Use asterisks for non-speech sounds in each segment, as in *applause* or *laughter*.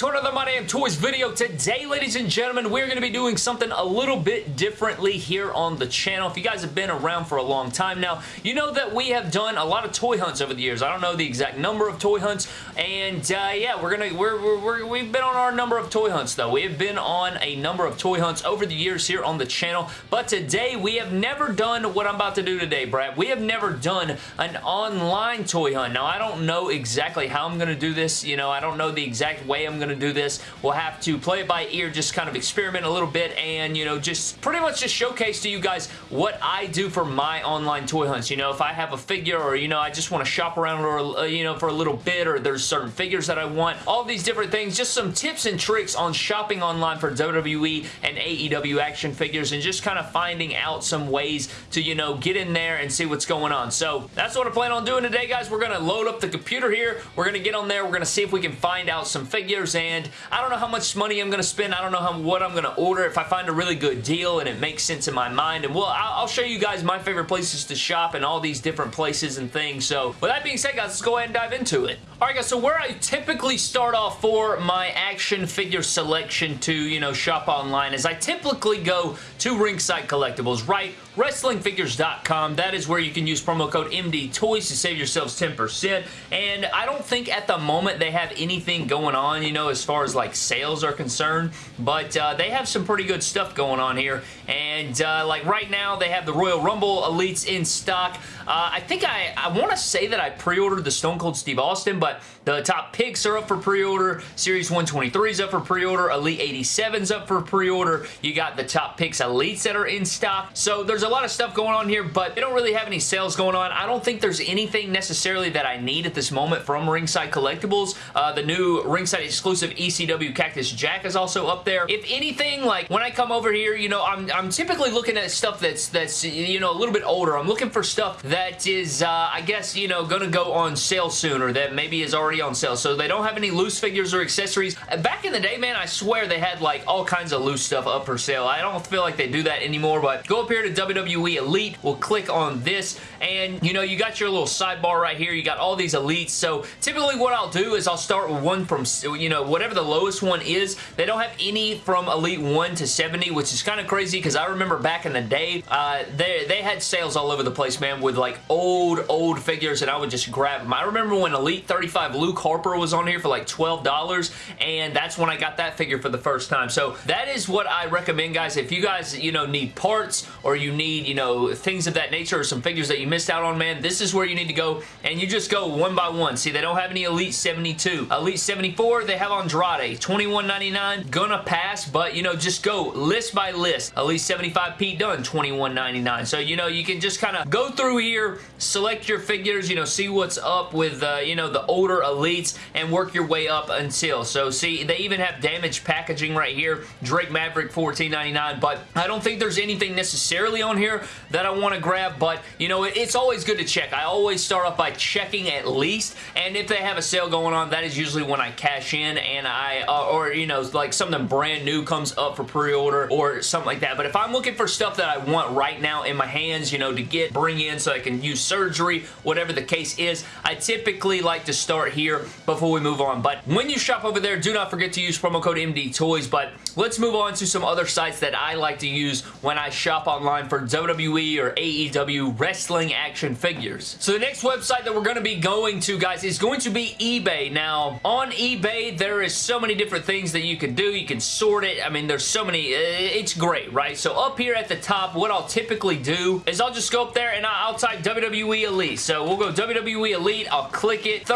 to another My Damn Toys video. Today, ladies and gentlemen, we're going to be doing something a little bit differently here on the channel. If you guys have been around for a long time now, you know that we have done a lot of toy hunts over the years. I don't know the exact number of toy hunts, and uh, yeah, we're gonna we're, we're, we're we've been on our number of toy hunts though. We have been on a number of toy hunts over the years here on the channel, but today we have never done what I'm about to do today, Brad. We have never done an online toy hunt. Now, I don't know exactly how I'm going to do this. You know, I don't know the exact way I'm going to do this. We'll have to play it by ear, just kind of experiment a little bit and, you know, just pretty much just showcase to you guys what I do for my online toy hunts. You know, if I have a figure or, you know, I just want to shop around or, uh, you know, for a little bit or there's certain figures that I want, all these different things, just some tips and tricks on shopping online for WWE and AEW action figures and just kind of finding out some ways to, you know, get in there and see what's going on. So that's what I plan on doing today, guys. We're going to load up the computer here. We're going to get on there. We're going to see if we can find out some figures and I don't know how much money I'm going to spend. I don't know how, what I'm going to order. If I find a really good deal and it makes sense in my mind and well, I'll, I'll show you guys my favorite places to shop and all these different places and things. So with that being said, guys, let's go ahead and dive into it. Alright guys, so where I typically start off for my action figure selection to, you know, shop online is I typically go to Ringside Collectibles, right? WrestlingFigures.com. That is where you can use promo code MD Toys to save yourselves 10%. And I don't think at the moment they have anything going on, you know, as far as like sales are concerned. But uh, they have some pretty good stuff going on here. And uh, like right now, they have the Royal Rumble Elites in stock. Uh, I think I, I want to say that I pre-ordered the Stone Cold Steve Austin, but the top picks are up for pre-order. Series 123 is up for pre-order. Elite 87 is up for pre-order. You got the top picks Elites that are in stock. So there's a lot of stuff going on here, but they don't really have any sales going on. I don't think there's anything necessarily that I need at this moment from Ringside Collectibles. Uh, the new Ringside exclusive ECW Cactus Jack is also up there. If anything, like when I come over here, you know, I'm, I'm typically looking at stuff that's, that's, you know, a little bit older. I'm looking for stuff that is, uh, I guess, you know, going to go on sale soon or that maybe is already on sale. So they don't have any loose figures or accessories. Back in the day, man, I swear they had like all kinds of loose stuff up for sale. I don't feel like they do that anymore, but go up here to WWE Elite. We'll click on this and, you know, you got your little sidebar right here. You got all these Elites. So typically what I'll do is I'll start with one from, you know, whatever the lowest one is. They don't have any from Elite 1 to 70, which is kind of crazy because I remember back in the day, uh, they, they had sales all over the place, man, with like old, old figures and I would just grab them. I remember when Elite 35 Luke Harper was on here for like $12 and that's when I got that figure for the first time. So that is what I recommend, guys. If you guys, you know, need parts or you need, you know, things of that nature or some figures that you missed out on, man, this is where you need to go and you just go one by one. See, they don't have any Elite 72. Elite 74, they have Andrade. $21.99, gonna pass, but, you know, just go list by list. Elite 75 Pete Dunne, $21.99. So, you know, you can just kind of go through here, select your figures, you know, see what's up with, uh, you know, the older Elites and work your way up until. So, see, they even have damaged packaging right here. Drake Maverick, $14.99, but I don't think there's anything necessarily on here that I want to grab, but, you know, it's always good to check. I always start off by checking at least, and if they have a sale going on, that is usually when I cash in and I, uh, or, you know, like something brand new comes up for pre-order or something like that. But if I'm looking for stuff that I want right now in my hands, you know, to get, bring in so I can use surgery, whatever the case is, I typically like to start here before we move on. But when you shop over there, do not forget to use promo code MD Toys. But let's move on to some other sites that I like to use when I shop online for WWE or AEW wrestling action figures. So the next website that we're going to be going to, guys, is going to be eBay. Now, on eBay, there is so many different things that you can do. You can sort it. I mean, there's so many. Uh, it's great, right? So up here at the top, what I'll typically do is I'll just go up there and I'll type WWE Elite. So we'll go WWE Elite. I'll click it.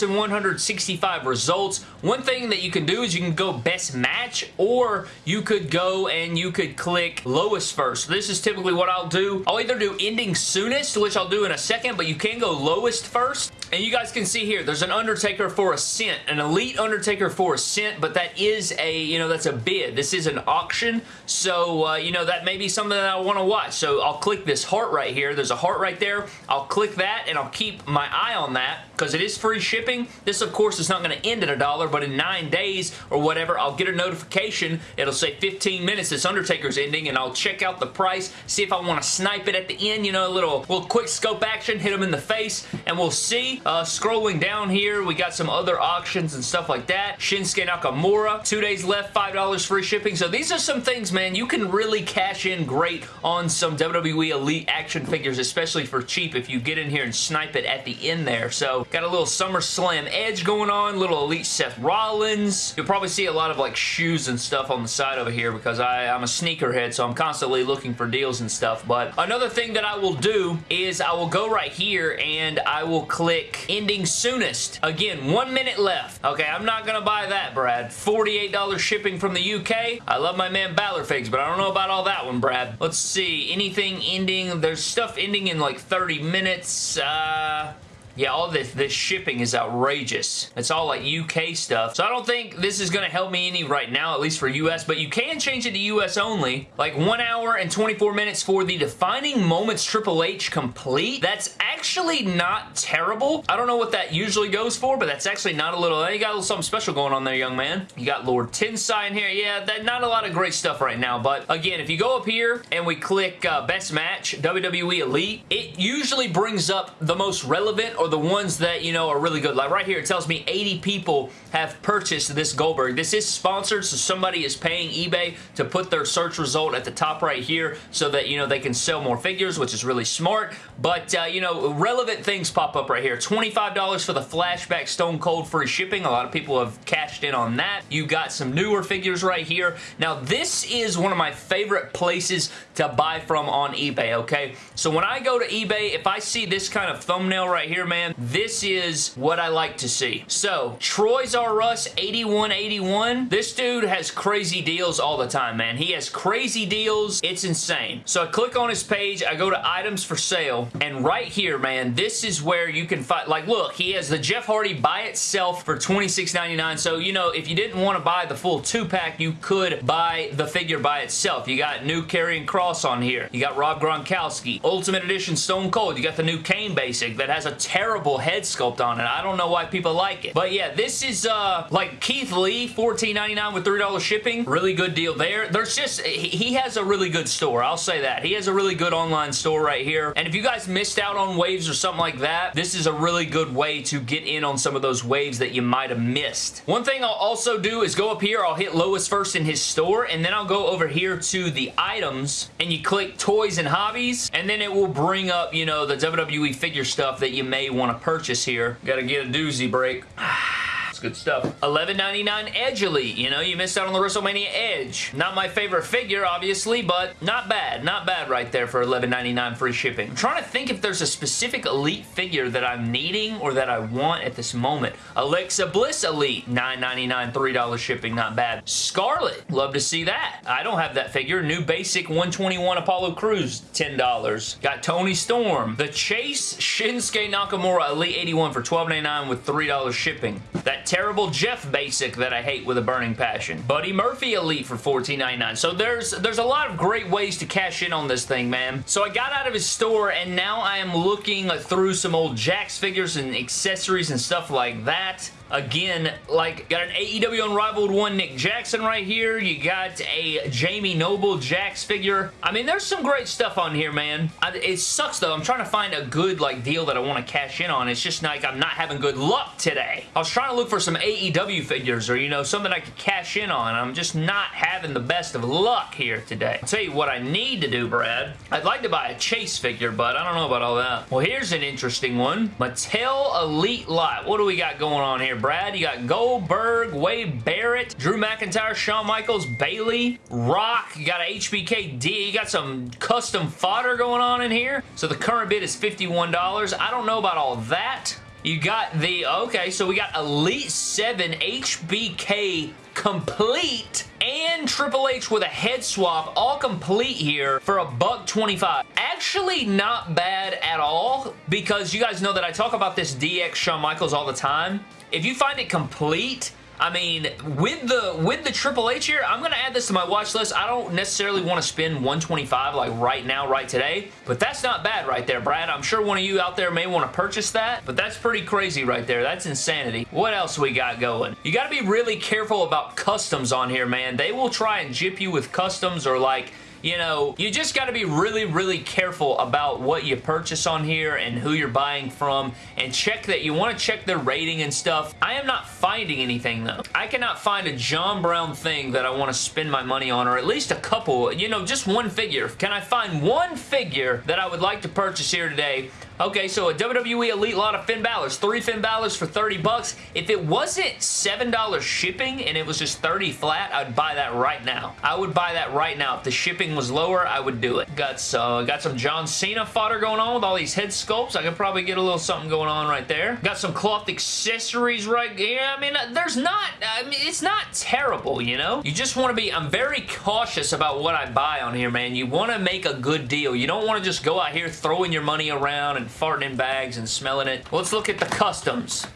30,165 results. One thing that you can do is you can go best match or you could go and you could click lowest first. This is typically what I'll do. I'll either do ending soonest, which I'll do in a second, but you can go lowest first. And you guys can see here, there's an Undertaker for a cent, an Elite Undertaker for a cent, but that is a, you know, that's a bid. This is an auction, so, uh, you know, that may be something that I want to watch. So I'll click this heart right here. There's a heart right there. I'll click that, and I'll keep my eye on that because it is free shipping. This, of course, is not going to end at a dollar, but in nine days or whatever, I'll get a notification. It'll say 15 minutes, this Undertaker's ending, and I'll check out the price, see if I want to snipe it at the end, you know, a little, little quick scope action, hit them in the face, and we'll see. Uh, scrolling down here, we got some other auctions and stuff like that. Shinsuke Nakamura, two days left, $5 free shipping. So these are some things, man, you can really cash in great on some WWE Elite action figures, especially for cheap if you get in here and snipe it at the end there. So got a little SummerSlam Edge going on, little Elite Seth Rollins. You'll probably see a lot of like shoes and stuff on the side over here because I, I'm a sneakerhead, so I'm constantly looking for deals and stuff. But another thing that I will do is I will go right here and I will click ending soonest. Again, one minute left. Okay, I'm not going to buy that, Brad. $48 shipping from the UK. I love my man Balor Figs, but I don't know about all that one, Brad. Let's see. Anything ending? There's stuff ending in like 30 minutes. Uh, yeah, all this, this shipping is outrageous. It's all like UK stuff. So I don't think this is going to help me any right now, at least for US, but you can change it to US only. Like 1 hour and 24 minutes for the Defining Moments Triple H Complete. That's actually not terrible. I don't know what that usually goes for, but that's actually not a little... You got a little something special going on there, young man. You got Lord Tensai in here. Yeah, that, not a lot of great stuff right now, but again, if you go up here and we click uh, Best Match, WWE Elite, it usually brings up the most relevant the ones that, you know, are really good. Like right here, it tells me 80 people have purchased this Goldberg. This is sponsored, so somebody is paying eBay to put their search result at the top right here so that, you know, they can sell more figures, which is really smart. But, uh, you know, relevant things pop up right here. $25 for the Flashback Stone Cold free shipping. A lot of people have cashed in on that. You got some newer figures right here. Now, this is one of my favorite places to buy from on eBay, okay? So when I go to eBay, if I see this kind of thumbnail right here, man, this is what I like to see. So, Troy's R Us 8181. This dude has crazy deals all the time, man. He has crazy deals. It's insane. So I click on his page, I go to items for sale, and right here, man, this is where you can find, like, look, he has the Jeff Hardy by itself for $26.99. So, you know, if you didn't want to buy the full two-pack, you could buy the figure by itself. You got new Karrion Kross on here. You got Rob Gronkowski. Ultimate Edition Stone Cold. You got the new Kane Basic that has a terrible head sculpt on it. I don't know why people like it. But yeah, this is uh like Keith Lee, $14.99 with $3 shipping. Really good deal there. There's just, he has a really good store. I'll say that. He has a really good online store right here. And if you guys missed out on waves or something like that, this is a really good way to get in on some of those waves that you might have missed. One thing I'll also do is go up here, I'll hit Lois first in his store, and then I'll go over here to the items, and you click toys and hobbies, and then it will bring up, you know, the WWE figure stuff that you may want to purchase here. Gotta get a doozy break. *sighs* good stuff. $11.99 Edge Elite. You know, you missed out on the WrestleMania Edge. Not my favorite figure, obviously, but not bad. Not bad right there for $11.99 free shipping. I'm trying to think if there's a specific Elite figure that I'm needing or that I want at this moment. Alexa Bliss Elite. $9.99, $3 shipping. Not bad. Scarlet. Love to see that. I don't have that figure. New Basic 121 Apollo Crews. $10. Got Toni Storm. The Chase Shinsuke Nakamura Elite 81 for $12.99 with $3 shipping. That terrible Jeff Basic that I hate with a burning passion. Buddy Murphy Elite for $14.99. So there's, there's a lot of great ways to cash in on this thing, man. So I got out of his store and now I am looking through some old Jakks figures and accessories and stuff like that. Again, like, got an AEW Unrivaled 1 Nick Jackson right here. You got a Jamie Noble Jakks figure. I mean, there's some great stuff on here, man. I, it sucks, though. I'm trying to find a good, like, deal that I want to cash in on. It's just like I'm not having good luck today. I was trying to look for some AEW figures or, you know, something I could cash in on. I'm just not having the best of luck here today. I'll tell you what I need to do, Brad. I'd like to buy a Chase figure, but I don't know about all that. Well, here's an interesting one. Mattel Elite Lot. What do we got going on here? Brad. You got Goldberg, Wade Barrett, Drew McIntyre, Shawn Michaels, Bayley, Rock. You got a HBKD. You got some custom fodder going on in here. So the current bid is $51. I don't know about all that. You got the, okay, so we got Elite 7 HBK complete and Triple H with a head swap all complete here for a buck 25. Actually not bad at all because you guys know that I talk about this DX Shawn Michaels all the time. If you find it complete, I mean, with the with the Triple H here, I'm going to add this to my watch list. I don't necessarily want to spend 125 like right now, right today, but that's not bad right there, Brad. I'm sure one of you out there may want to purchase that, but that's pretty crazy right there. That's insanity. What else we got going? You got to be really careful about customs on here, man. They will try and jip you with customs or like you know, you just got to be really, really careful about what you purchase on here and who you're buying from and check that. You want to check their rating and stuff. I am not finding anything though. I cannot find a John Brown thing that I want to spend my money on or at least a couple, you know, just one figure. Can I find one figure that I would like to purchase here today Okay, so a WWE Elite lot of Finn Balor's. Three Finn Balor's for 30 bucks. If it wasn't $7 shipping and it was just 30 flat, I'd buy that right now. I would buy that right now. If the shipping was lower, I would do it. Got, uh, got some John Cena fodder going on with all these head sculpts. I could probably get a little something going on right there. Got some cloth accessories right here. I mean, there's not, I mean, it's not terrible, you know? You just want to be, I'm very cautious about what I buy on here, man. You want to make a good deal. You don't want to just go out here throwing your money around and and farting in bags and smelling it. Let's look at the customs.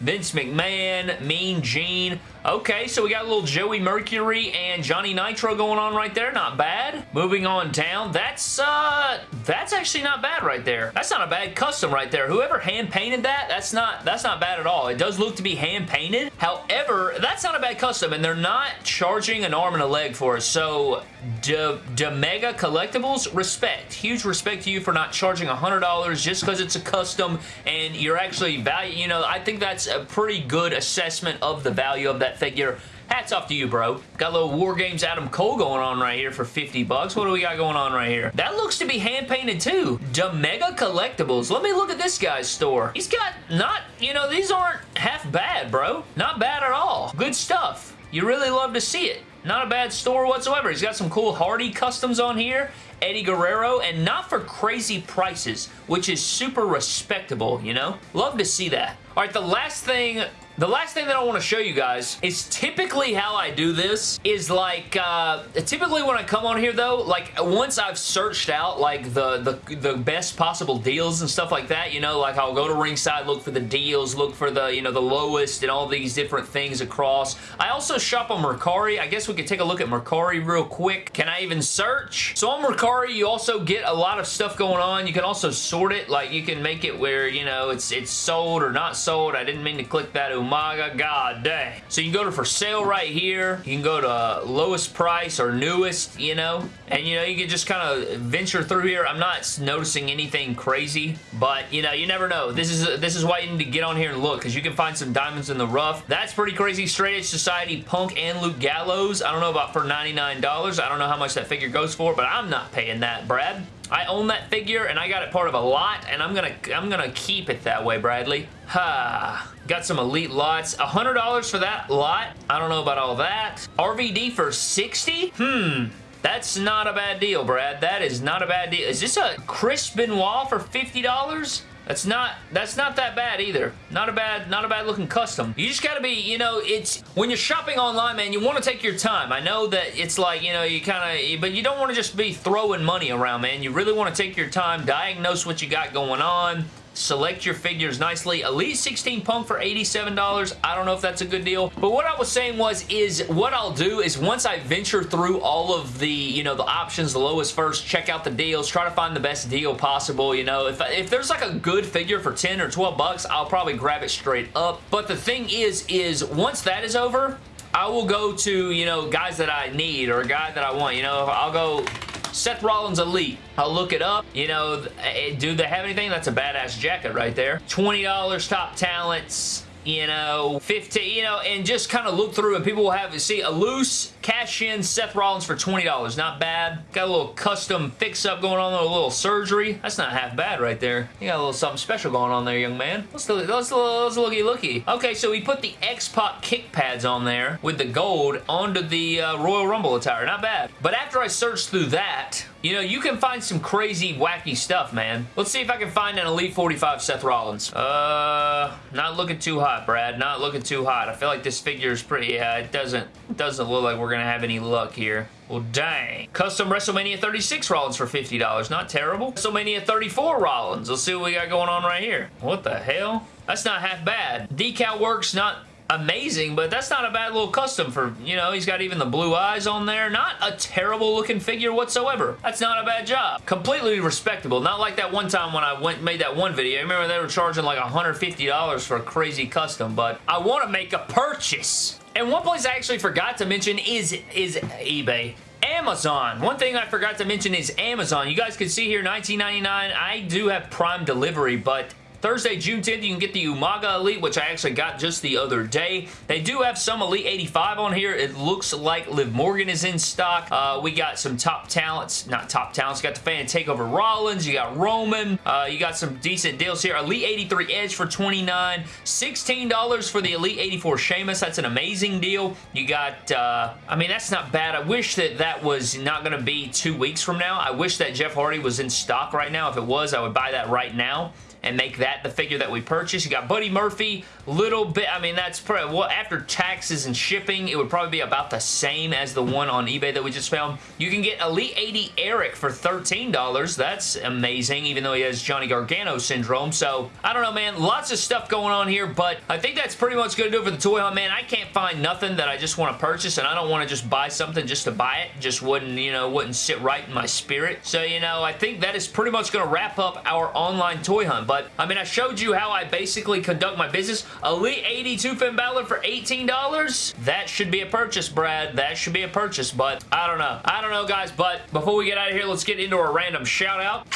Vince McMahon, Mean Gene, Okay, so we got a little Joey Mercury and Johnny Nitro going on right there. Not bad. Moving on down. That's, uh, that's actually not bad right there. That's not a bad custom right there. Whoever hand-painted that, that's not, that's not bad at all. It does look to be hand-painted. However, that's not a bad custom, and they're not charging an arm and a leg for it. So, de Mega Collectibles, respect. Huge respect to you for not charging $100 just because it's a custom and you're actually value, you know, I think that's a pretty good assessment of the value of that figure. Hats off to you, bro. Got a little War Games Adam Cole going on right here for 50 bucks. What do we got going on right here? That looks to be hand-painted too. Mega Collectibles. Let me look at this guy's store. He's got not, you know, these aren't half bad, bro. Not bad at all. Good stuff. You really love to see it. Not a bad store whatsoever. He's got some cool Hardy customs on here. Eddie Guerrero, and not for crazy prices, which is super respectable, you know? Love to see that. All right, the last thing the last thing that I want to show you guys is typically how I do this is like, uh, typically when I come on here though, like once I've searched out like the, the, the best possible deals and stuff like that, you know, like I'll go to Ringside, look for the deals, look for the, you know, the lowest and all these different things across. I also shop on Mercari. I guess we could take a look at Mercari real quick. Can I even search? So on Mercari, you also get a lot of stuff going on. You can also sort it, like you can make it where, you know, it's, it's sold or not sold. I didn't mean to click that my god dang. So you can go to for sale right here. You can go to lowest price or newest, you know, and you know, you can just kind of venture through here. I'm not noticing anything crazy, but you know, you never know. This is this is why you need to get on here and look because you can find some diamonds in the rough. That's pretty crazy. Straight Edge Society, Punk, and Luke Gallows. I don't know about for $99. I don't know how much that figure goes for, but I'm not paying that, Brad. I own that figure and I got it part of a lot and I'm gonna I'm gonna keep it that way, Bradley. Ha. Got some elite lots. $100 for that lot. I don't know about all that. RVD for 60? Hmm. That's not a bad deal, Brad. That is not a bad deal. Is this a Chris Benoit for $50? That's not that's not that bad either. Not a bad not a bad looking custom. You just gotta be, you know, it's when you're shopping online, man, you want to take your time. I know that it's like, you know, you kind of, but you don't want to just be throwing money around, man. You really want to take your time, diagnose what you got going on, select your figures nicely. Elite 16 Punk for $87. I don't know if that's a good deal. But what I was saying was, is what I'll do is once I venture through all of the, you know, the options, the lowest first, check out the deals, try to find the best deal possible, you know. If, if there's like a good figure for 10 or 12 bucks, I'll probably grab it straight up. But the thing is, is once that is over, I will go to, you know, guys that I need or a guy that I want. You know, I'll go Seth Rollins Elite. I'll look it up. You know, eh, do they have anything? That's a badass jacket right there. $20 top talents you know, 15, you know, and just kind of look through and people will have, to see, a loose cash-in Seth Rollins for $20. Not bad. Got a little custom fix-up going on, a little surgery. That's not half bad right there. You got a little something special going on there, young man. Let's, let's, let's, let's looky looky. Okay, so we put the X-Pac kick pads on there with the gold onto the uh, Royal Rumble attire. Not bad. But after I searched through that, you know, you can find some crazy, wacky stuff, man. Let's see if I can find an Elite 45 Seth Rollins. Uh, not looking too hot, Brad. Not looking too hot. I feel like this figure is pretty, yeah, it doesn't, doesn't look like we're going to have any luck here. Well, dang. Custom WrestleMania 36 Rollins for $50. Not terrible. WrestleMania 34 Rollins. Let's see what we got going on right here. What the hell? That's not half bad. Decal works not amazing, but that's not a bad little custom for, you know, he's got even the blue eyes on there. Not a terrible looking figure whatsoever. That's not a bad job. Completely respectable. Not like that one time when I went made that one video. I remember they were charging like $150 for a crazy custom, but I want to make a purchase. And one place I actually forgot to mention is, is eBay. Amazon. One thing I forgot to mention is Amazon. You guys can see here, $19.99. I do have Prime delivery, but Thursday, June 10th, you can get the Umaga Elite, which I actually got just the other day. They do have some Elite 85 on here. It looks like Liv Morgan is in stock. Uh, we got some top talents, not top talents. You got the fan takeover Rollins. You got Roman. Uh, you got some decent deals here. Elite 83 Edge for 29 $16 for the Elite 84 Sheamus. That's an amazing deal. You got, uh, I mean, that's not bad. I wish that that was not going to be two weeks from now. I wish that Jeff Hardy was in stock right now. If it was, I would buy that right now and make that the figure that we purchase. You got Buddy Murphy, little bit, I mean, that's probably, well, after taxes and shipping, it would probably be about the same as the one on eBay that we just found. You can get Elite 80 Eric for $13. That's amazing, even though he has Johnny Gargano syndrome. So, I don't know, man. Lots of stuff going on here, but I think that's pretty much going to do it for the toy hunt, man. I can't find nothing that I just want to purchase, and I don't want to just buy something just to buy it. Just wouldn't, you know, wouldn't sit right in my spirit. So, you know, I think that is pretty much going to wrap up our online toy hunt. But, I mean, I showed you how I basically conduct my business. Elite 82 Finn Balor for $18? That should be a purchase, Brad. That should be a purchase, but I don't know. I don't know, guys, but before we get out of here, let's get into a random shout-out.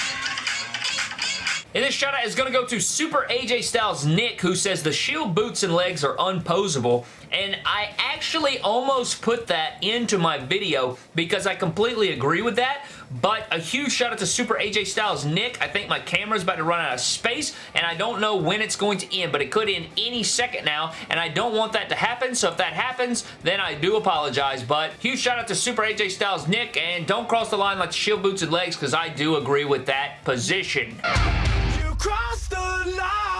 And this shout out is going to go to Super AJ Styles Nick, who says the Shield boots and legs are unposable. And I actually almost put that into my video because I completely agree with that. But a huge shout out to Super AJ Styles Nick. I think my camera's about to run out of space and I don't know when it's going to end, but it could end any second now and I don't want that to happen. So if that happens, then I do apologize. But huge shout out to Super AJ Styles Nick and don't cross the line like shield boots and legs because I do agree with that position. Cross the line.